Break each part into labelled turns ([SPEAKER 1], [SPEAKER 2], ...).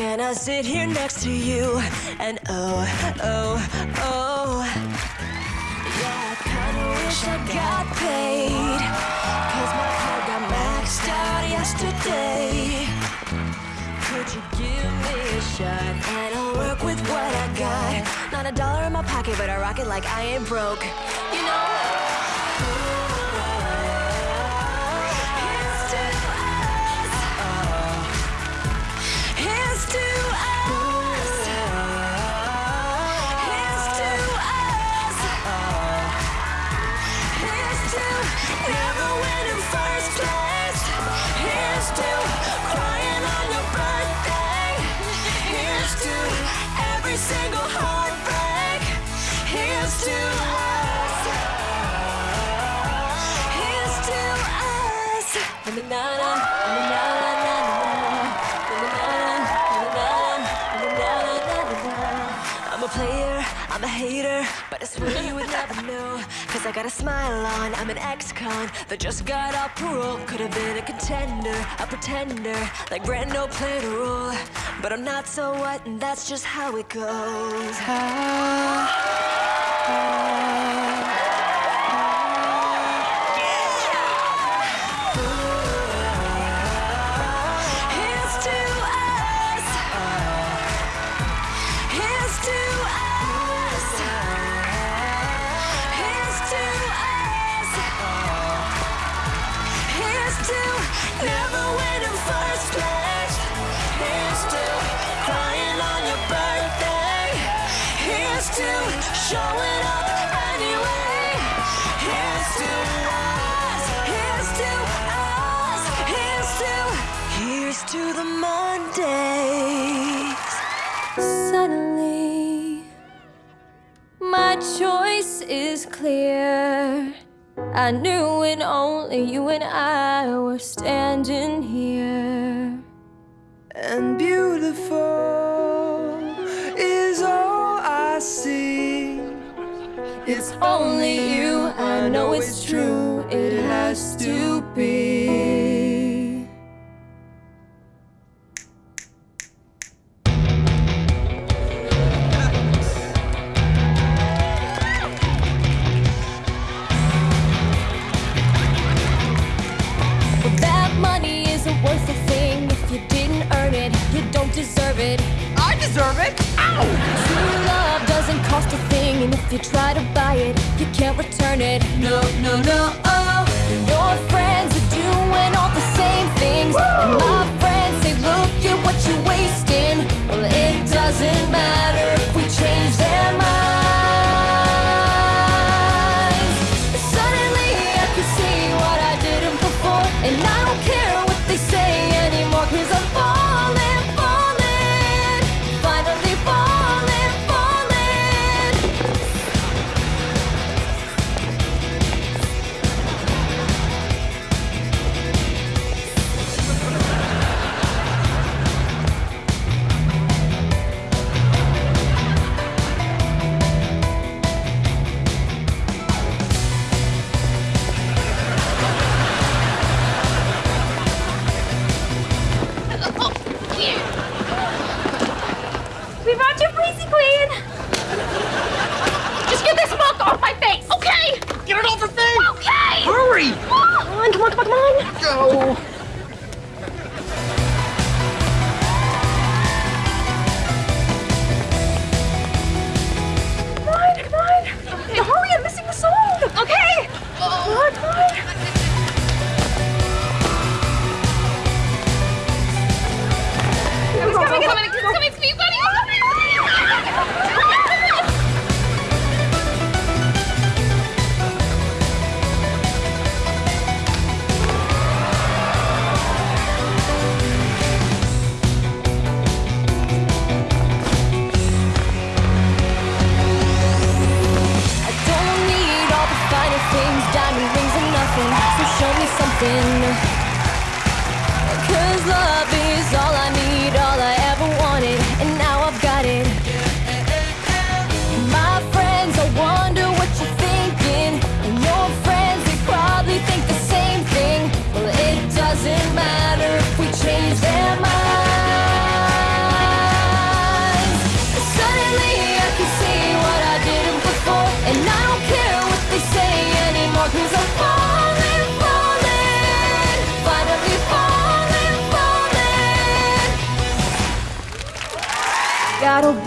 [SPEAKER 1] Can I sit here next to you? And oh, oh, oh. Yeah, I kinda wish I got paid. Cause my card got maxed out yesterday. Could you give me a shot? And I'll work with what I got. Not a dollar in my pocket, but I rock it like I ain't broke. on, I'm an ex-con that just got out parole Could have been a contender, a pretender Like Brando played a role But I'm not so what, and that's just how it goes.
[SPEAKER 2] clear. I knew when only you and I were standing here.
[SPEAKER 3] And beautiful is all I see.
[SPEAKER 2] It's only you, I know it's true. deserve it.
[SPEAKER 3] Ow!
[SPEAKER 2] True love doesn't cost a thing, and if you try to buy it, you can't return it. No, no, no.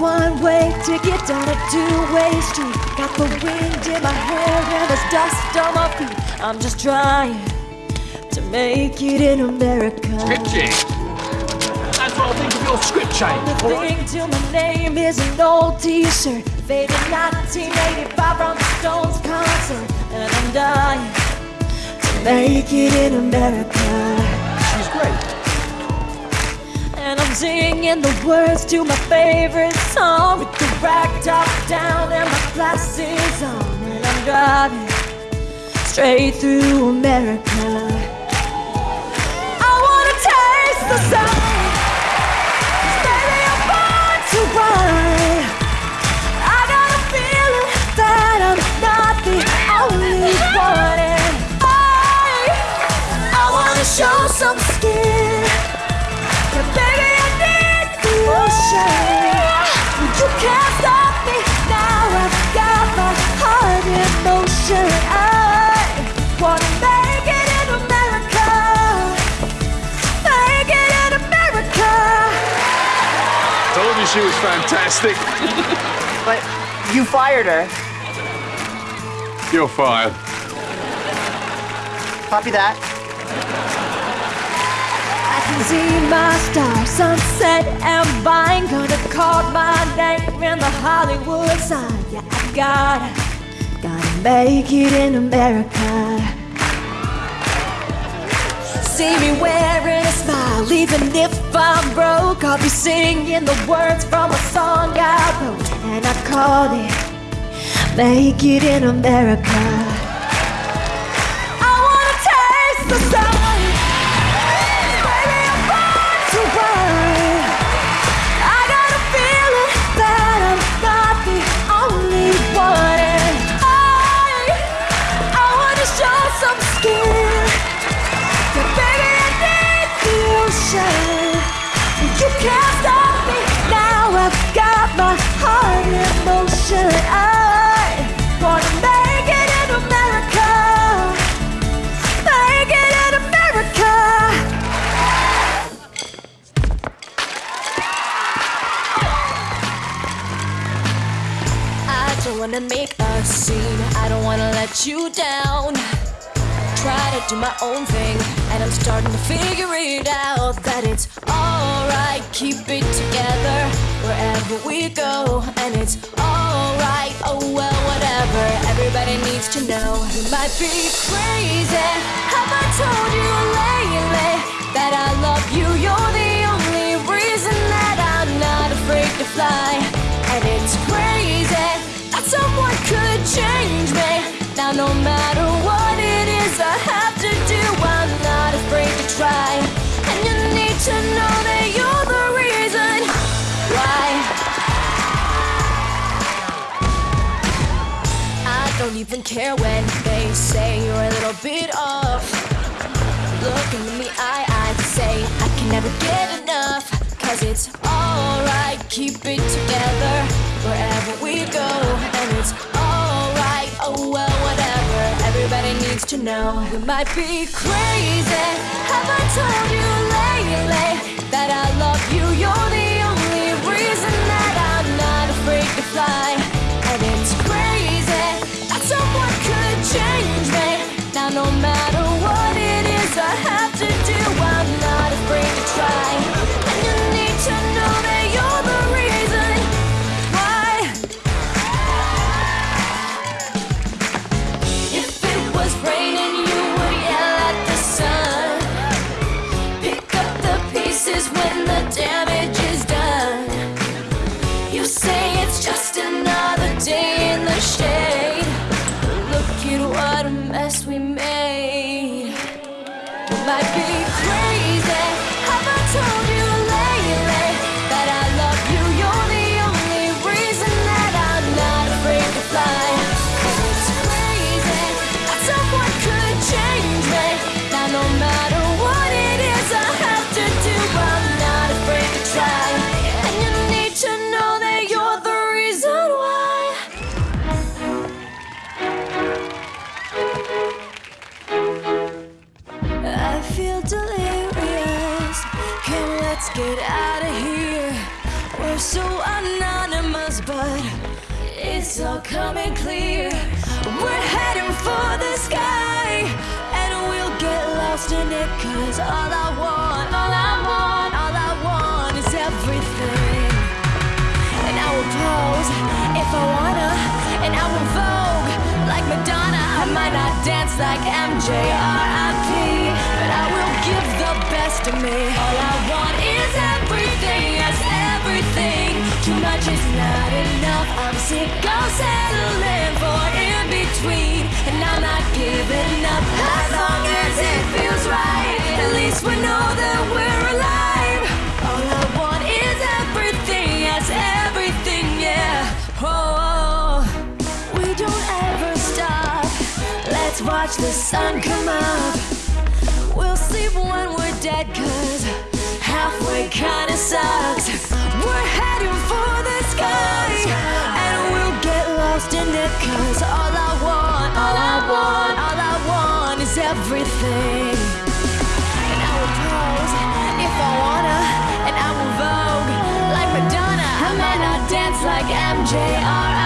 [SPEAKER 1] One way ticket down a two way street. Got the wind in my hair and there's dust on my feet. I'm just trying to make it in America.
[SPEAKER 4] Script change. That's what I think of your script change.
[SPEAKER 1] The thing till my name is an old t-shirt Faded 1985 from the Stones concert And I'm dying to make it in America singing the words to my favorite song. With the rag top down and my glasses on. And I'm driving straight through America I wanna taste the sun You can't stop me now I've got my heart in motion I wanna make it in America Make it in America
[SPEAKER 4] Told you she was fantastic.
[SPEAKER 3] But you fired her.
[SPEAKER 4] You're fired.
[SPEAKER 3] Copy that.
[SPEAKER 1] See my star, sunset and vine Gonna call my name in the Hollywood sign. Yeah, I gotta, gotta make it in America. See me wearing a smile, even if I'm broke. I'll be singing the words from a song I wrote And I called it Make It in America wanna make a scene. I don't wanna let you down. Try to do my own thing, and I'm starting to figure it out that it's alright. Keep it together wherever we go, and it's alright. Oh well, whatever. Everybody needs to know. You might be crazy. Have I told you lately that I love you? You're the only reason that I'm not afraid to fly. And it's crazy someone could change me. Now, no matter what it is I have to do, I'm not afraid to try. And you need to know that you're the reason why. I don't even care when they say you're a little bit off. Looking at me, I, Cause it's alright, keep it together wherever we go. And it's alright, oh well, whatever. Everybody needs to know. You might be crazy. Have I told you lately that I love you? You're the only reason that I'm not afraid to fly. And it's crazy that someone could change me. Now, no matter let's get out of here. We're so anonymous, but it's all coming clear. We're heading for the sky, and we'll get lost in it. Cause all I want, all I want, all I want is everything. And I will pose if I wanna, and I will vogue like Madonna. I might not dance like MJ R.I.P., but I will give the best of me. All I want much is not enough. I'm sick of settling for in between, and I'm not giving up as long as it feels right. At least we know that we're alive. All I want is everything, yes, everything, yeah. Oh, we don't ever stop. Let's watch the sun come up. We'll sleep when we're dead, cause halfway kinda sucks. We're heading for the it, cause all I want, all I want, all I want is everything. And I will pose if I wanna, and I will vogue like Madonna. I might not dance like MJ R.I.P.,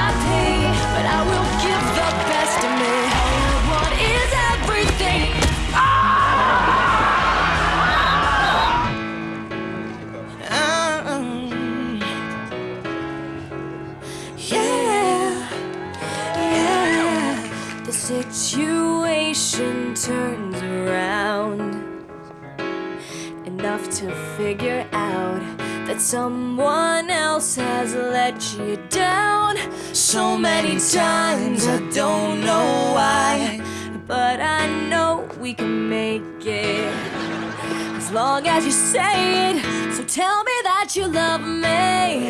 [SPEAKER 1] someone else has let you down so many times. I don't know why, but I know we can make it as long as you say it. So tell me that you love me,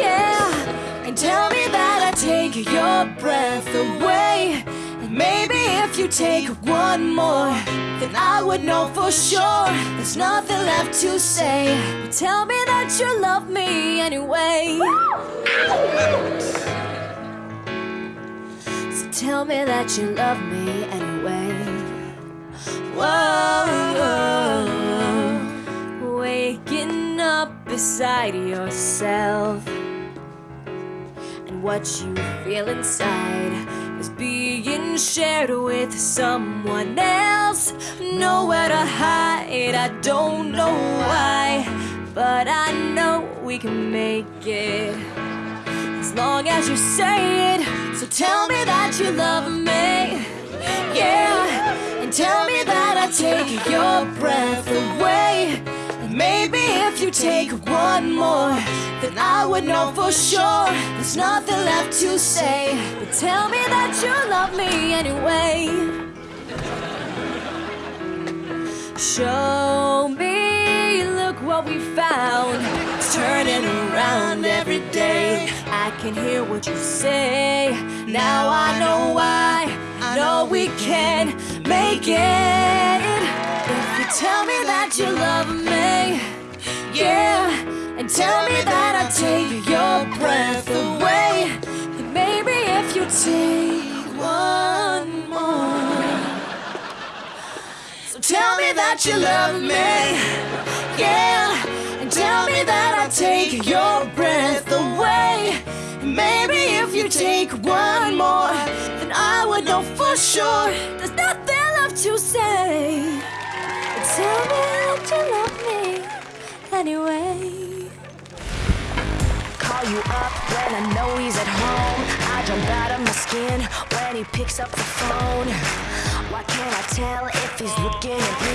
[SPEAKER 1] yeah, and tell me that I take your breath away. Maybe if you take one more, then I would know for sure there's nothing left to say. But tell me that you love me anyway. So tell me that you love me anyway. Whoa, waking up beside yourself, and what you feel inside is being shared with someone else. Nowhere to hide, I don't know why, but I know we can make it as long as you say it. So tell me that you love me, yeah, and tell me that I take your breath away. If you take one more, then I would know for sure there's nothing left to say. But tell me that you love me anyway. Show me, look what we found. Turning around every day. I can hear what you say. Now I know why. I know we can make it. If you tell me that you love me, yeah, and tell me that I take your breath away. And maybe if you take one more. So tell me that you love me, yeah, and tell me that I take your breath away. And maybe if you take one more, then I would know for sure there's nothing left to say. Tell me that you love me anyway. Call you up when I know he's at home. I jump out of my skin when he picks up the phone. Why can't I tell if he's looking at me?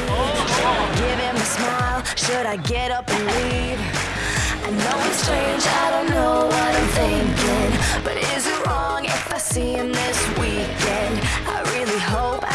[SPEAKER 1] Should I give him a smile? Should I get up and leave? I know it's strange, I don't know what I'm thinking. But is it wrong if I see him this weekend? I really hope I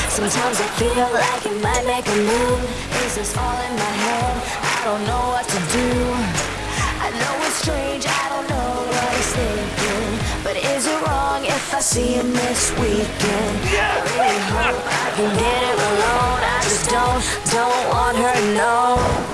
[SPEAKER 1] Sometimes I feel like it might make a move This all in my head. I don't know what to do. I know it's strange. I don't know what he's thinking. But is it wrong if I see him this weekend? I really hope I can get it alone. I just don't, don't want her to know.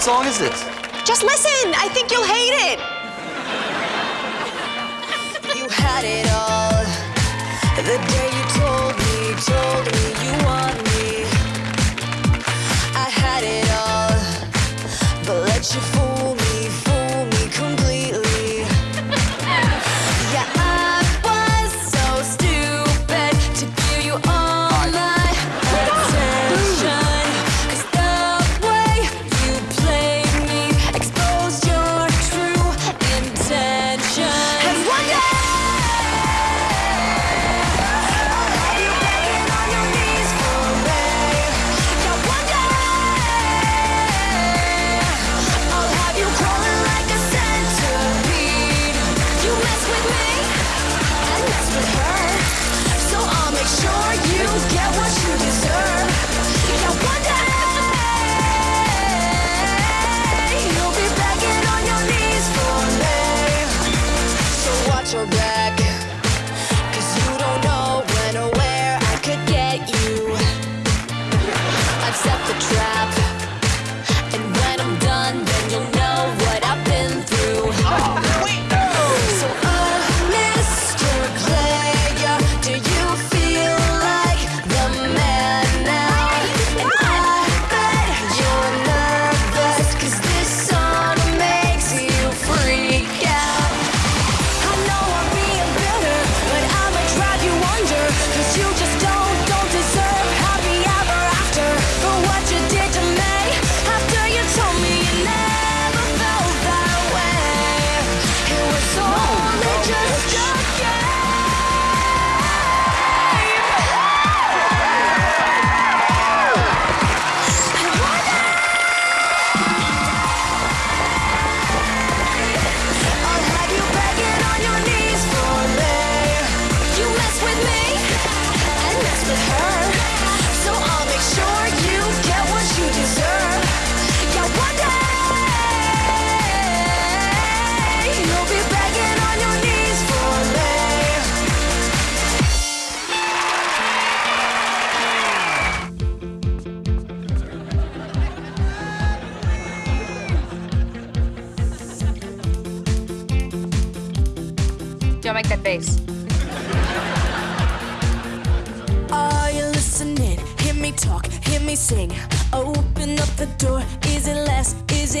[SPEAKER 1] What
[SPEAKER 5] song is this?
[SPEAKER 3] Just listen. I think you'll hate it.
[SPEAKER 1] you had it all. The day you told me, told me you want me. I had it all, but let you fool me.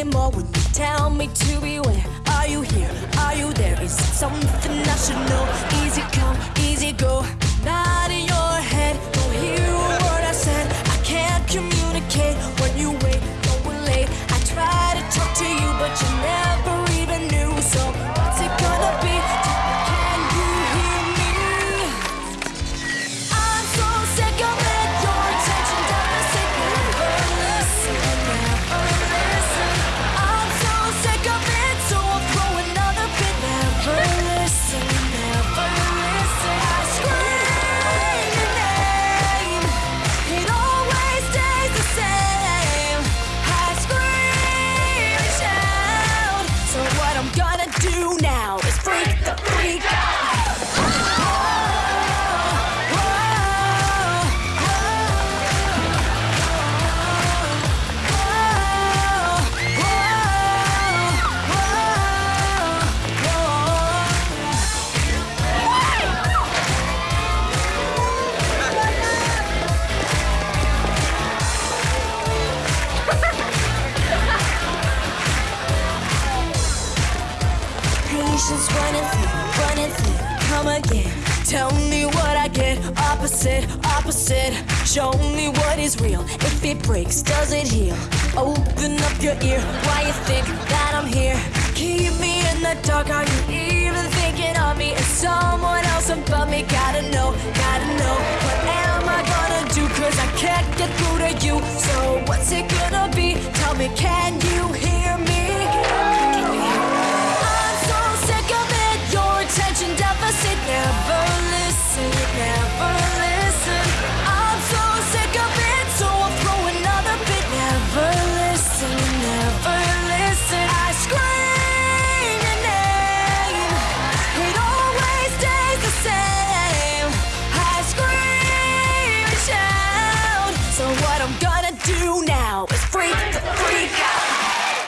[SPEAKER 1] It more? When you tell me to be. beware. Are you here? Are you there? Is it something I should know? Easy come, easy go. Not in your head. Don't hear a word I said. I can't communicate when you wait. Going late. I try to talk to you, but you never you think that I'm here? Keep me in the dark. Are you even thinking of me? Is someone else above me? Gotta know, gotta know. What am I gonna do? Cause I can't get through to you. So what's it gonna be? Tell me, can you hear